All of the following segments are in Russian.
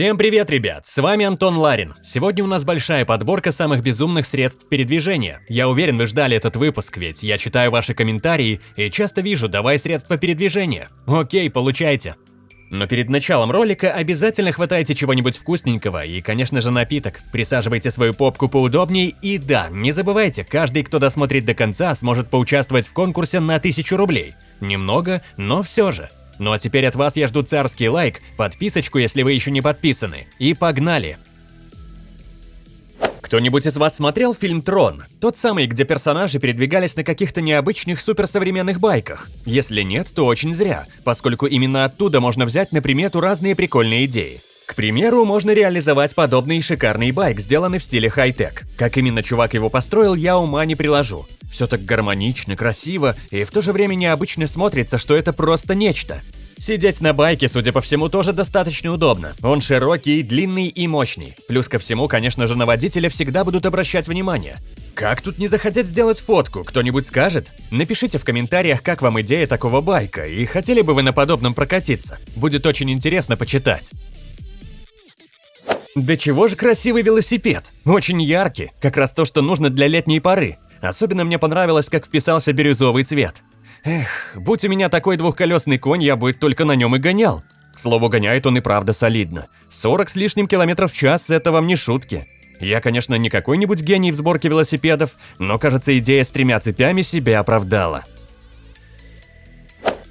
Всем привет, ребят! С вами Антон Ларин. Сегодня у нас большая подборка самых безумных средств передвижения. Я уверен, вы ждали этот выпуск, ведь я читаю ваши комментарии и часто вижу «давай средства передвижения». Окей, получайте. Но перед началом ролика обязательно хватайте чего-нибудь вкусненького и, конечно же, напиток. Присаживайте свою попку поудобнее и да, не забывайте, каждый, кто досмотрит до конца, сможет поучаствовать в конкурсе на 1000 рублей. Немного, но все же. Ну а теперь от вас я жду царский лайк, подписочку, если вы еще не подписаны. И погнали! Кто-нибудь из вас смотрел фильм «Трон»? Тот самый, где персонажи передвигались на каких-то необычных суперсовременных байках? Если нет, то очень зря, поскольку именно оттуда можно взять на примету разные прикольные идеи. К примеру, можно реализовать подобный шикарный байк, сделанный в стиле хай-тек. Как именно чувак его построил, я ума не приложу. Все так гармонично, красиво и в то же время необычно смотрится, что это просто нечто. Сидеть на байке, судя по всему, тоже достаточно удобно. Он широкий, длинный и мощный. Плюс ко всему, конечно же, на водителя всегда будут обращать внимание. Как тут не захотеть сделать фотку, кто-нибудь скажет? Напишите в комментариях, как вам идея такого байка, и хотели бы вы на подобном прокатиться. Будет очень интересно почитать. Да чего же красивый велосипед? Очень яркий, как раз то, что нужно для летней поры. Особенно мне понравилось, как вписался бирюзовый цвет. Эх, будь у меня такой двухколесный конь, я бы только на нем и гонял. К слову, гоняет он и правда солидно. 40 с лишним километров в час – это вам не шутки. Я, конечно, не какой-нибудь гений в сборке велосипедов, но, кажется, идея с тремя цепями себя оправдала.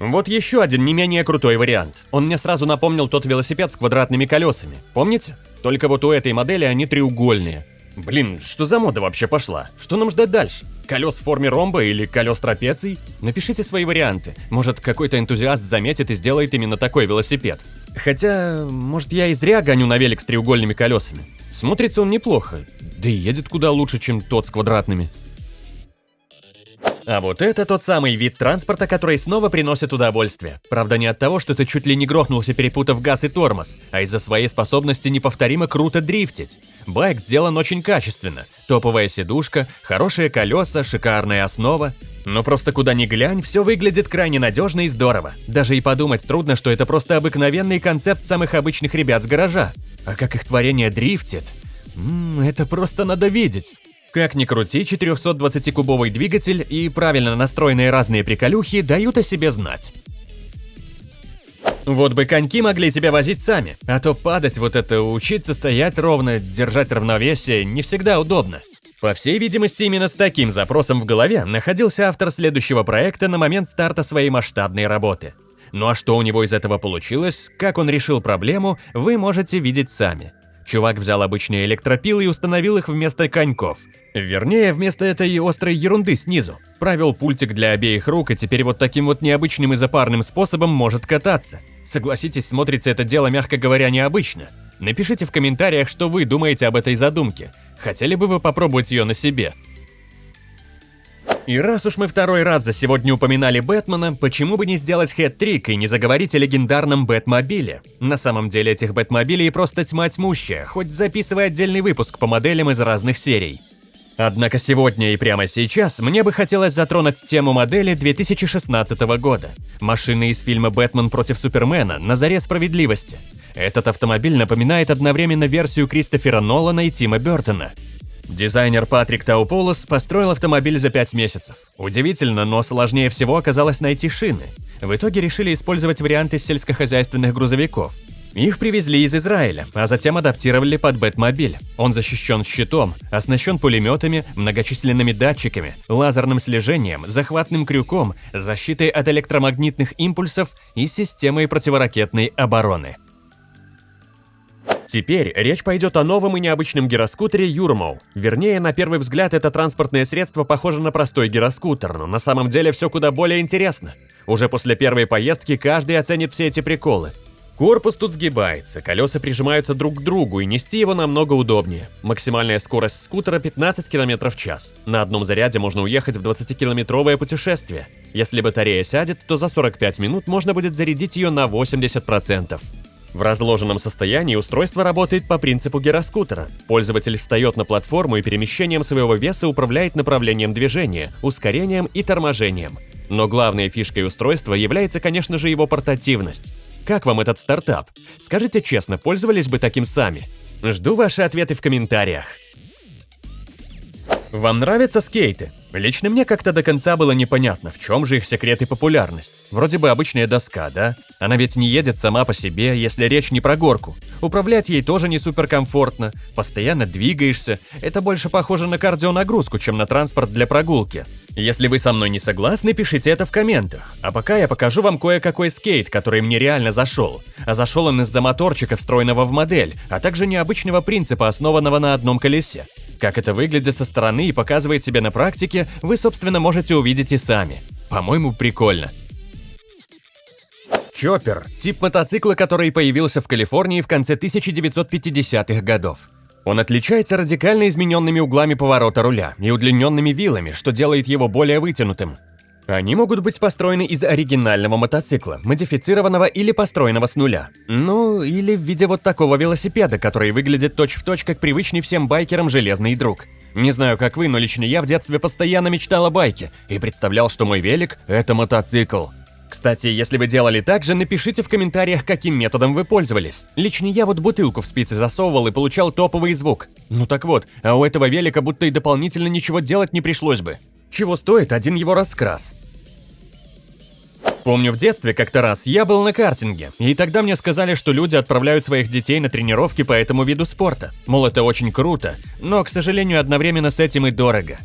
Вот еще один не менее крутой вариант. Он мне сразу напомнил тот велосипед с квадратными колесами. Помните? Только вот у этой модели они треугольные. Блин, что за мода вообще пошла? Что нам ждать дальше? Колес в форме ромба или колес трапеций? Напишите свои варианты. Может, какой-то энтузиаст заметит и сделает именно такой велосипед. Хотя, может, я и зря гоню на велик с треугольными колесами. Смотрится он неплохо, да и едет куда лучше, чем тот с квадратными. А вот это тот самый вид транспорта, который снова приносит удовольствие. Правда, не от того, что ты чуть ли не грохнулся, перепутав газ и тормоз, а из-за своей способности неповторимо круто дрифтить. Байк сделан очень качественно. Топовая сидушка, хорошие колеса, шикарная основа. Но просто куда ни глянь, все выглядит крайне надежно и здорово. Даже и подумать трудно, что это просто обыкновенный концепт самых обычных ребят с гаража. А как их творение дрифтит? Ммм, это просто надо видеть. Как ни крути, 420-кубовый двигатель и правильно настроенные разные приколюхи дают о себе знать. Вот бы коньки могли тебя возить сами, а то падать вот это, учиться стоять ровно, держать равновесие не всегда удобно. По всей видимости, именно с таким запросом в голове находился автор следующего проекта на момент старта своей масштабной работы. Ну а что у него из этого получилось, как он решил проблему, вы можете видеть сами. Чувак взял обычные электропилы и установил их вместо коньков. Вернее, вместо этой острой ерунды снизу. Провел пультик для обеих рук и теперь вот таким вот необычным и запарным способом может кататься. Согласитесь, смотрится это дело, мягко говоря, необычно. Напишите в комментариях, что вы думаете об этой задумке. Хотели бы вы попробовать ее на себе? И раз уж мы второй раз за сегодня упоминали Бэтмена, почему бы не сделать хэт-трик и не заговорить о легендарном Бэтмобиле? На самом деле этих Бэтмобилей просто тьма тьмущая, хоть записывай отдельный выпуск по моделям из разных серий. Однако сегодня и прямо сейчас мне бы хотелось затронуть тему модели 2016 года. Машины из фильма «Бэтмен против Супермена» на заре справедливости. Этот автомобиль напоминает одновременно версию Кристофера Нолана и Тима Бертона. Дизайнер Патрик Тауполос построил автомобиль за 5 месяцев. Удивительно, но сложнее всего оказалось найти шины. В итоге решили использовать варианты сельскохозяйственных грузовиков. Их привезли из Израиля, а затем адаптировали под Бэтмобиль. Он защищен щитом, оснащен пулеметами, многочисленными датчиками, лазерным слежением, захватным крюком, защитой от электромагнитных импульсов и системой противоракетной обороны. Теперь речь пойдет о новом и необычном гироскутере Юрмоу. Вернее, на первый взгляд это транспортное средство похоже на простой гироскутер, но на самом деле все куда более интересно. Уже после первой поездки каждый оценит все эти приколы. Корпус тут сгибается, колеса прижимаются друг к другу и нести его намного удобнее. Максимальная скорость скутера 15 км в час. На одном заряде можно уехать в 20-километровое путешествие. Если батарея сядет, то за 45 минут можно будет зарядить ее на 80%. В разложенном состоянии устройство работает по принципу гироскутера. Пользователь встает на платформу и перемещением своего веса управляет направлением движения, ускорением и торможением. Но главной фишкой устройства является, конечно же, его портативность. как вам этот стартап? Скажите честно, пользовались бы таким сами? Жду ваши ответы в комментариях. Вам нравятся скейты? Лично мне как-то до конца было непонятно, в чем же их секрет и популярность. Вроде бы обычная доска, да? Она ведь не едет сама по себе, если речь не про горку. Управлять ей тоже не суперкомфортно, постоянно двигаешься. Это больше похоже на кардионагрузку, чем на транспорт для прогулки. Если вы со мной не согласны, пишите это в комментах. А пока я покажу вам кое-какой скейт, который мне реально зашел. А зашел он из-за моторчика, встроенного в модель, а также необычного принципа, основанного на одном колесе. Как это выглядит со стороны и показывает себя на практике, вы, собственно, можете увидеть и сами. По-моему, прикольно. Чоппер – тип мотоцикла, который появился в Калифорнии в конце 1950-х годов. Он отличается радикально измененными углами поворота руля и удлиненными вилами, что делает его более вытянутым. Они могут быть построены из оригинального мотоцикла, модифицированного или построенного с нуля. Ну, или в виде вот такого велосипеда, который выглядит точь-в-точь, точь, как привычный всем байкерам железный друг. Не знаю, как вы, но лично я в детстве постоянно мечтал о байке и представлял, что мой велик – это мотоцикл. Кстати, если вы делали так же, напишите в комментариях, каким методом вы пользовались. Лично я вот бутылку в спицы засовывал и получал топовый звук. Ну так вот, а у этого велика будто и дополнительно ничего делать не пришлось бы. Чего стоит один его раскрас? Помню в детстве как-то раз я был на картинге, и тогда мне сказали, что люди отправляют своих детей на тренировки по этому виду спорта. Мол, это очень круто, но, к сожалению, одновременно с этим и дорого.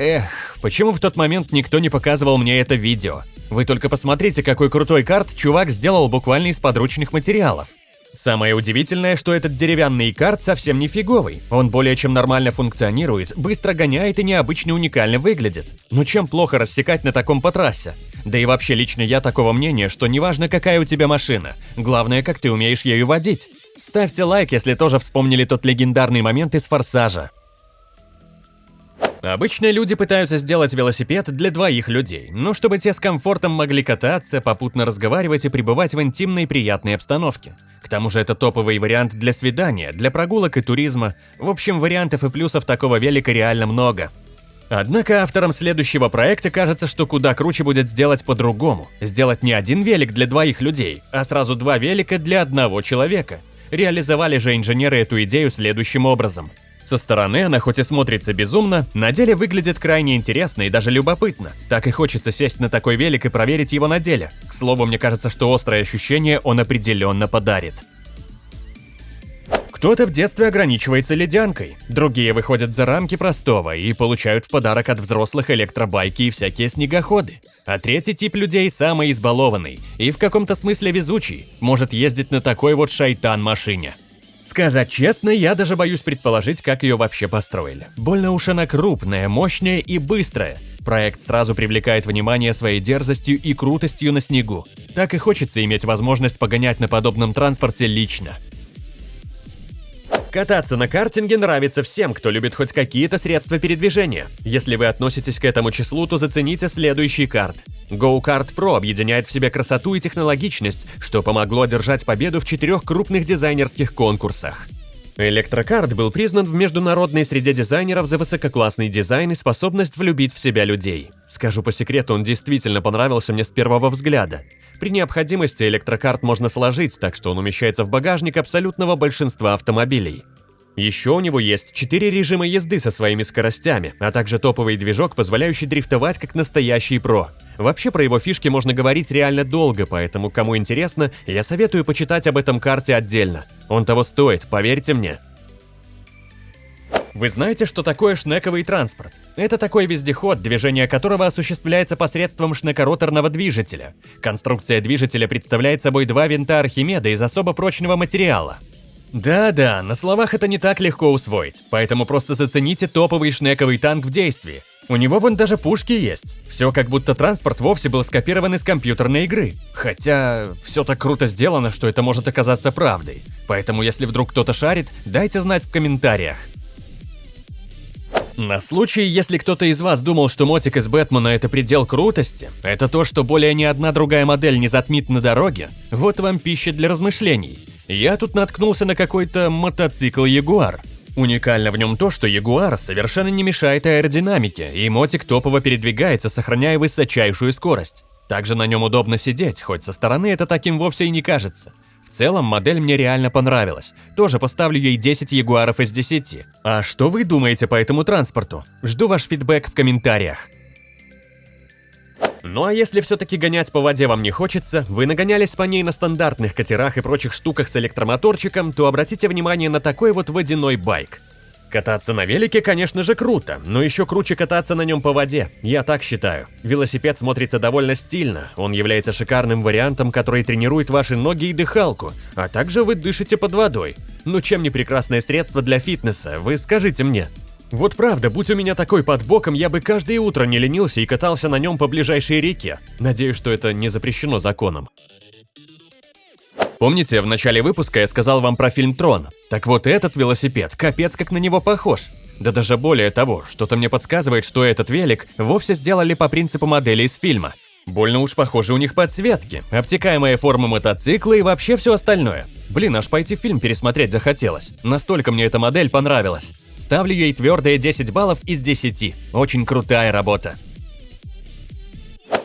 Эх, почему в тот момент никто не показывал мне это видео? Вы только посмотрите, какой крутой карт чувак сделал буквально из подручных материалов. Самое удивительное, что этот деревянный карт совсем не фиговый. Он более чем нормально функционирует, быстро гоняет и необычно уникально выглядит. Но чем плохо рассекать на таком по трассе? Да и вообще лично я такого мнения, что неважно какая у тебя машина, главное как ты умеешь ею водить. Ставьте лайк, если тоже вспомнили тот легендарный момент из «Форсажа». Обычно люди пытаются сделать велосипед для двоих людей, но чтобы те с комфортом могли кататься, попутно разговаривать и пребывать в интимной приятной обстановке. К тому же это топовый вариант для свидания, для прогулок и туризма. В общем, вариантов и плюсов такого велика реально много. Однако авторам следующего проекта кажется, что куда круче будет сделать по-другому. Сделать не один велик для двоих людей, а сразу два велика для одного человека. Реализовали же инженеры эту идею следующим образом. Со стороны она хоть и смотрится безумно, на деле выглядит крайне интересно и даже любопытно. Так и хочется сесть на такой велик и проверить его на деле. К слову, мне кажется, что острое ощущение он определенно подарит. Кто-то в детстве ограничивается ледянкой, другие выходят за рамки простого и получают в подарок от взрослых электробайки и всякие снегоходы. А третий тип людей самый избалованный и в каком-то смысле везучий, может ездить на такой вот шайтан-машине. Сказать честно, я даже боюсь предположить, как ее вообще построили. Больно уж она крупная, мощная и быстрая. Проект сразу привлекает внимание своей дерзостью и крутостью на снегу. Так и хочется иметь возможность погонять на подобном транспорте лично. Кататься на картинге нравится всем, кто любит хоть какие-то средства передвижения. Если вы относитесь к этому числу, то зацените следующий карт. Go-Kart Pro объединяет в себе красоту и технологичность, что помогло одержать победу в четырех крупных дизайнерских конкурсах. Электрокарт был признан в международной среде дизайнеров за высококлассный дизайн и способность влюбить в себя людей. Скажу по секрету, он действительно понравился мне с первого взгляда. При необходимости электрокарт можно сложить, так что он умещается в багажник абсолютного большинства автомобилей. Еще у него есть 4 режима езды со своими скоростями, а также топовый движок, позволяющий дрифтовать как настоящий про. Вообще про его фишки можно говорить реально долго, поэтому кому интересно, я советую почитать об этом карте отдельно. Он того стоит, поверьте мне. Вы знаете, что такое шнековый транспорт? Это такой вездеход, движение которого осуществляется посредством шнекороторного движителя. Конструкция движителя представляет собой два винта Архимеда из особо прочного материала. Да-да, на словах это не так легко усвоить, поэтому просто зацените топовый шнековый танк в действии. У него вон даже пушки есть. Все как будто транспорт вовсе был скопирован из компьютерной игры. Хотя, все так круто сделано, что это может оказаться правдой. Поэтому если вдруг кто-то шарит, дайте знать в комментариях. На случай, если кто-то из вас думал, что мотик из Бэтмена это предел крутости, это то, что более ни одна другая модель не затмит на дороге, вот вам пища для размышлений. Я тут наткнулся на какой-то мотоцикл Ягуар. Уникально в нем то, что Ягуар совершенно не мешает аэродинамике, и мотик топово передвигается, сохраняя высочайшую скорость. Также на нем удобно сидеть, хоть со стороны это таким вовсе и не кажется. В целом, модель мне реально понравилась. Тоже поставлю ей 10 ягуаров из 10. А что вы думаете по этому транспорту? Жду ваш фидбэк в комментариях. Ну а если все-таки гонять по воде вам не хочется, вы нагонялись по ней на стандартных катерах и прочих штуках с электромоторчиком, то обратите внимание на такой вот водяной байк. Кататься на велике, конечно же, круто, но еще круче кататься на нем по воде, я так считаю. Велосипед смотрится довольно стильно, он является шикарным вариантом, который тренирует ваши ноги и дыхалку, а также вы дышите под водой. Ну чем не прекрасное средство для фитнеса, вы скажите мне. Вот правда, будь у меня такой под боком, я бы каждое утро не ленился и катался на нем по ближайшей реке. Надеюсь, что это не запрещено законом. Помните, в начале выпуска я сказал вам про фильм «Трон»? Так вот этот велосипед, капец как на него похож. Да даже более того, что-то мне подсказывает, что этот велик вовсе сделали по принципу модели из фильма. Больно уж похожи у них подсветки, обтекаемая форма мотоцикла и вообще все остальное. Блин, аж пойти фильм пересмотреть захотелось. Настолько мне эта модель понравилась. Ставлю ей твердые 10 баллов из 10. Очень крутая работа.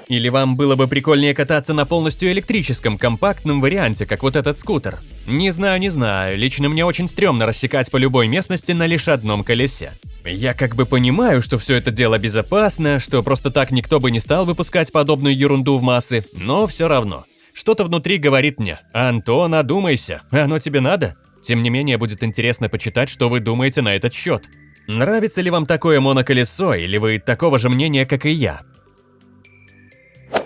Или вам было бы прикольнее кататься на полностью электрическом компактном варианте, как вот этот скутер? Не знаю, не знаю, лично мне очень стрёмно рассекать по любой местности на лишь одном колесе. Я как бы понимаю, что все это дело безопасно, что просто так никто бы не стал выпускать подобную ерунду в массы, но все равно. Что-то внутри говорит мне, Антон, одумайся, оно тебе надо? Тем не менее, будет интересно почитать, что вы думаете на этот счет. Нравится ли вам такое моноколесо, или вы такого же мнения, как и я?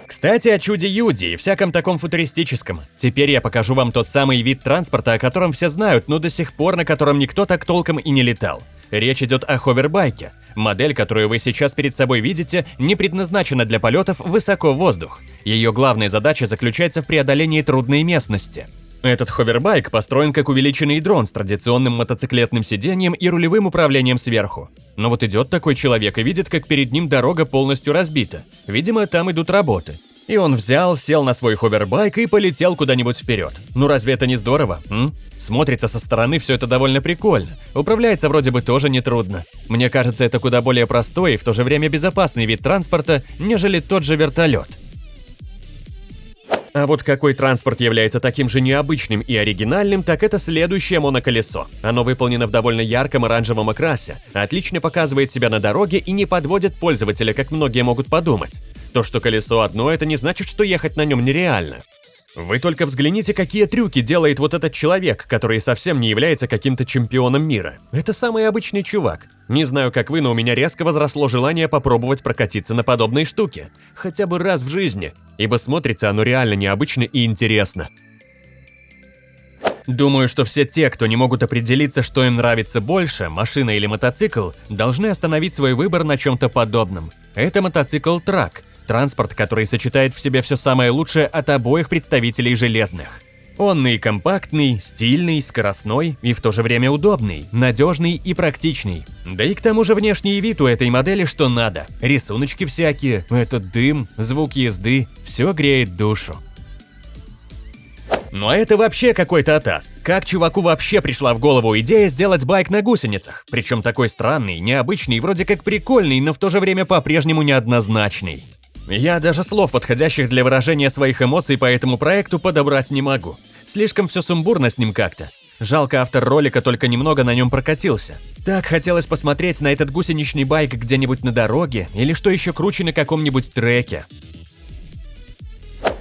Кстати, о чуде-юде и всяком таком футуристическом. Теперь я покажу вам тот самый вид транспорта, о котором все знают, но до сих пор на котором никто так толком и не летал. Речь идет о ховербайке. Модель, которую вы сейчас перед собой видите, не предназначена для полетов высоко в воздух. Ее главная задача заключается в преодолении трудной местности. Этот ховербайк построен как увеличенный дрон с традиционным мотоциклетным сиденьем и рулевым управлением сверху. Но вот идет такой человек и видит, как перед ним дорога полностью разбита. Видимо, там идут работы. И он взял, сел на свой ховербайк и полетел куда-нибудь вперед. Ну разве это не здорово, м? Смотрится со стороны все это довольно прикольно. Управляется вроде бы тоже нетрудно. Мне кажется, это куда более простой и в то же время безопасный вид транспорта, нежели тот же вертолет. А вот какой транспорт является таким же необычным и оригинальным, так это следующее моноколесо. Оно выполнено в довольно ярком оранжевом окрасе, отлично показывает себя на дороге и не подводит пользователя, как многие могут подумать. То, что колесо одно, это не значит, что ехать на нем нереально. Вы только взгляните, какие трюки делает вот этот человек, который совсем не является каким-то чемпионом мира. Это самый обычный чувак. Не знаю, как вы, но у меня резко возросло желание попробовать прокатиться на подобной штуке. Хотя бы раз в жизни, ибо смотрится оно реально необычно и интересно. Думаю, что все те, кто не могут определиться, что им нравится больше, машина или мотоцикл, должны остановить свой выбор на чем-то подобном. Это мотоцикл-трак, Транспорт, который сочетает в себе все самое лучшее от обоих представителей железных. Он и компактный, стильный, скоростной и в то же время удобный, надежный и практичный. Да и к тому же внешний вид у этой модели что надо. Рисуночки всякие, этот дым, звук езды, все греет душу. Ну а это вообще какой-то атас. Как чуваку вообще пришла в голову идея сделать байк на гусеницах? Причем такой странный, необычный, вроде как прикольный, но в то же время по-прежнему неоднозначный. Я даже слов, подходящих для выражения своих эмоций по этому проекту, подобрать не могу. Слишком все сумбурно с ним как-то. Жалко, автор ролика только немного на нем прокатился. Так хотелось посмотреть на этот гусеничный байк где-нибудь на дороге, или что еще круче на каком-нибудь треке.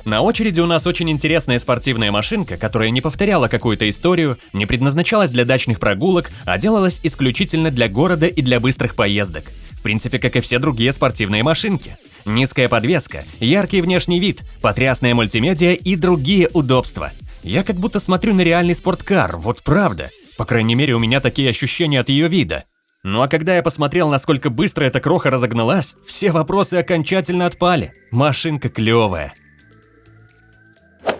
На очереди у нас очень интересная спортивная машинка, которая не повторяла какую-то историю, не предназначалась для дачных прогулок, а делалась исключительно для города и для быстрых поездок. В принципе, как и все другие спортивные машинки. Низкая подвеска, яркий внешний вид, потрясная мультимедиа и другие удобства. Я как будто смотрю на реальный спорткар, вот правда. По крайней мере, у меня такие ощущения от ее вида. Ну а когда я посмотрел, насколько быстро эта кроха разогналась, все вопросы окончательно отпали. Машинка клевая.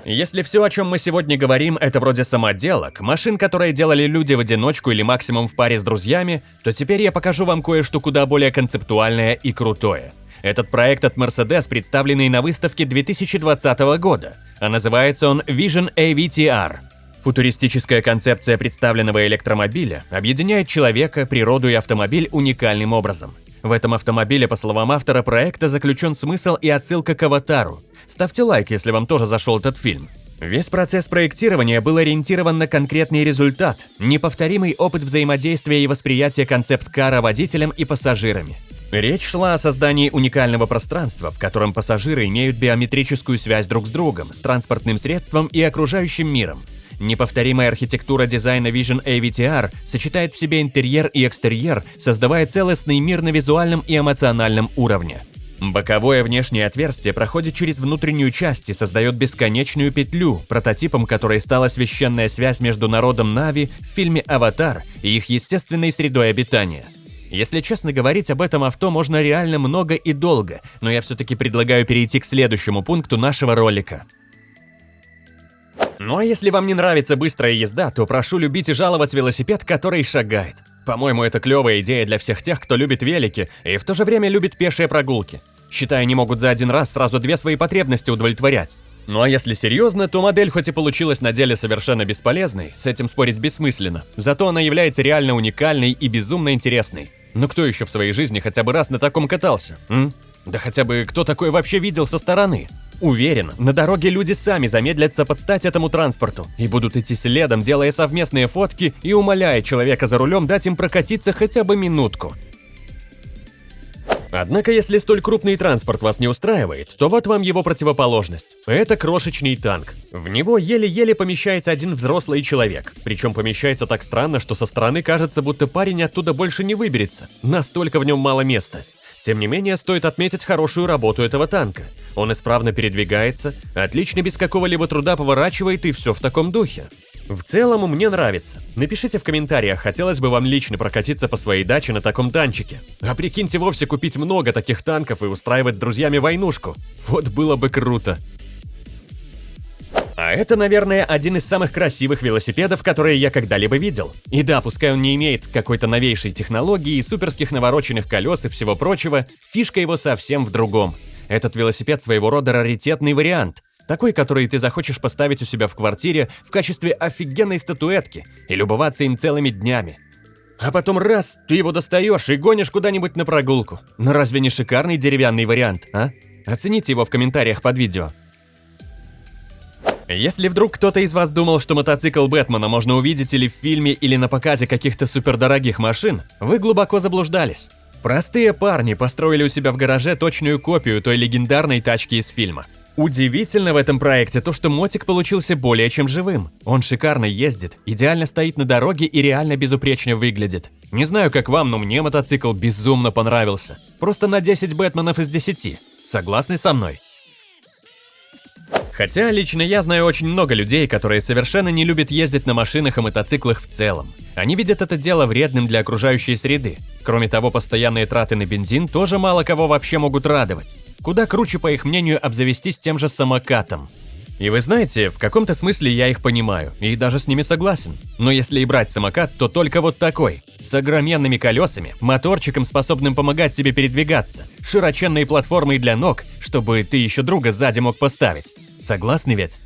Если все, о чем мы сегодня говорим, это вроде самоделок, машин, которые делали люди в одиночку или максимум в паре с друзьями, то теперь я покажу вам кое-что куда более концептуальное и крутое. Этот проект от Mercedes, представленный на выставке 2020 года, а называется он Vision AVTR. Футуристическая концепция представленного электромобиля объединяет человека, природу и автомобиль уникальным образом. В этом автомобиле, по словам автора проекта, заключен смысл и отсылка к «Аватару». Ставьте лайк, если вам тоже зашел этот фильм. Весь процесс проектирования был ориентирован на конкретный результат, неповторимый опыт взаимодействия и восприятия концепт-кара водителем и пассажирами. Речь шла о создании уникального пространства, в котором пассажиры имеют биометрическую связь друг с другом, с транспортным средством и окружающим миром. Неповторимая архитектура дизайна Vision AVTR сочетает в себе интерьер и экстерьер, создавая целостный мир на визуальном и эмоциональном уровне. Боковое внешнее отверстие проходит через внутреннюю часть и создает бесконечную петлю, прототипом которой стала священная связь между народом Нави в фильме «Аватар» и их естественной средой обитания. Если честно говорить об этом авто можно реально много и долго, но я все-таки предлагаю перейти к следующему пункту нашего ролика. Ну а если вам не нравится быстрая езда, то прошу любить и жаловать велосипед, который шагает. По-моему, это клевая идея для всех тех, кто любит велики и в то же время любит пешие прогулки. Считаю, они могут за один раз сразу две свои потребности удовлетворять. Ну а если серьезно, то модель хоть и получилась на деле совершенно бесполезной, с этим спорить бессмысленно, зато она является реально уникальной и безумно интересной. Ну кто еще в своей жизни хотя бы раз на таком катался, м? Да хотя бы кто такое вообще видел со стороны? Уверен, на дороге люди сами замедлятся под стать этому транспорту и будут идти следом, делая совместные фотки и умоляя человека за рулем дать им прокатиться хотя бы минутку. Однако, если столь крупный транспорт вас не устраивает, то вот вам его противоположность. Это крошечный танк. В него еле-еле помещается один взрослый человек. Причем помещается так странно, что со стороны кажется, будто парень оттуда больше не выберется. Настолько в нем мало места. Тем не менее, стоит отметить хорошую работу этого танка. Он исправно передвигается, отлично без какого-либо труда поворачивает и все в таком духе. В целом, мне нравится. Напишите в комментариях, хотелось бы вам лично прокатиться по своей даче на таком танчике. А прикиньте вовсе купить много таких танков и устраивать с друзьями войнушку. Вот было бы круто. А это, наверное, один из самых красивых велосипедов, которые я когда-либо видел. И да, пускай он не имеет какой-то новейшей технологии, суперских навороченных колес и всего прочего, фишка его совсем в другом. Этот велосипед своего рода раритетный вариант. Такой, который ты захочешь поставить у себя в квартире в качестве офигенной статуэтки и любоваться им целыми днями. А потом раз, ты его достаешь и гонишь куда-нибудь на прогулку. Но разве не шикарный деревянный вариант, а? Оцените его в комментариях под видео. Если вдруг кто-то из вас думал, что мотоцикл Бэтмена можно увидеть или в фильме, или на показе каких-то супердорогих машин, вы глубоко заблуждались. Простые парни построили у себя в гараже точную копию той легендарной тачки из фильма. Удивительно в этом проекте то, что мотик получился более чем живым. Он шикарно ездит, идеально стоит на дороге и реально безупречно выглядит. Не знаю, как вам, но мне мотоцикл безумно понравился. Просто на 10 Бэтменов из 10. Согласны со мной? Хотя лично я знаю очень много людей, которые совершенно не любят ездить на машинах и мотоциклах в целом. Они видят это дело вредным для окружающей среды. Кроме того, постоянные траты на бензин тоже мало кого вообще могут радовать. Куда круче, по их мнению, обзавестись тем же самокатом. И вы знаете, в каком-то смысле я их понимаю, и даже с ними согласен. Но если и брать самокат, то только вот такой. С огроменными колесами, моторчиком, способным помогать тебе передвигаться, широченной платформой для ног, чтобы ты еще друга сзади мог поставить. Согласны ведь?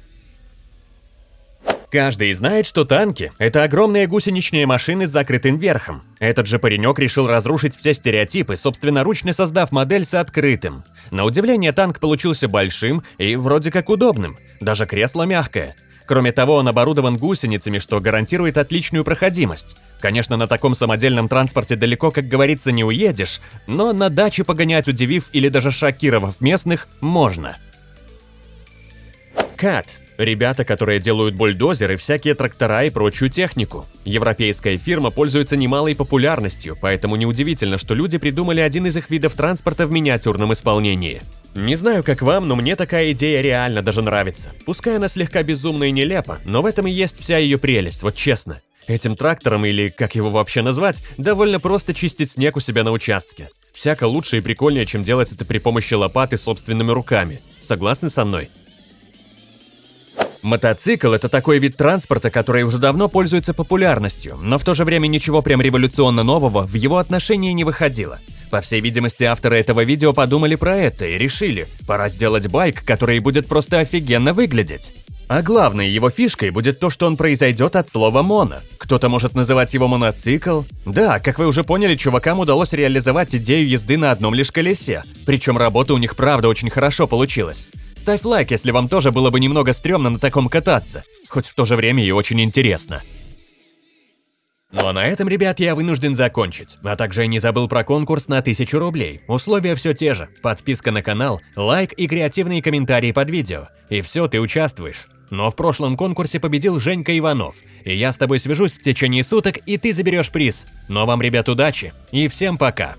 Каждый знает, что танки – это огромные гусеничные машины с закрытым верхом. Этот же паренек решил разрушить все стереотипы, собственноручно создав модель с открытым. На удивление, танк получился большим и вроде как удобным. Даже кресло мягкое. Кроме того, он оборудован гусеницами, что гарантирует отличную проходимость. Конечно, на таком самодельном транспорте далеко, как говорится, не уедешь, но на даче погонять, удивив или даже шокировав местных, можно. Кат – ребята, которые делают бульдозеры, всякие трактора и прочую технику. Европейская фирма пользуется немалой популярностью, поэтому неудивительно, что люди придумали один из их видов транспорта в миниатюрном исполнении. Не знаю, как вам, но мне такая идея реально даже нравится. Пускай она слегка безумна и нелепа, но в этом и есть вся ее прелесть, вот честно. Этим трактором, или как его вообще назвать, довольно просто чистить снег у себя на участке. Всяко лучше и прикольнее, чем делать это при помощи лопаты собственными руками. Согласны со мной? Мотоцикл – это такой вид транспорта, который уже давно пользуется популярностью, но в то же время ничего прям революционно нового в его отношении не выходило. По всей видимости, авторы этого видео подумали про это и решили, пора сделать байк, который будет просто офигенно выглядеть. А главной его фишкой будет то, что он произойдет от слова «моно». Кто-то может называть его моноцикл. Да, как вы уже поняли, чувакам удалось реализовать идею езды на одном лишь колесе. Причем работа у них правда очень хорошо получилась. Ставь лайк, если вам тоже было бы немного стрёмно на таком кататься. Хоть в то же время и очень интересно. Ну а на этом, ребят, я вынужден закончить. А также я не забыл про конкурс на 1000 рублей. Условия все те же. Подписка на канал, лайк и креативные комментарии под видео. И все, ты участвуешь. Но в прошлом конкурсе победил Женька Иванов. И я с тобой свяжусь в течение суток, и ты заберешь приз. Но вам, ребят, удачи и всем пока.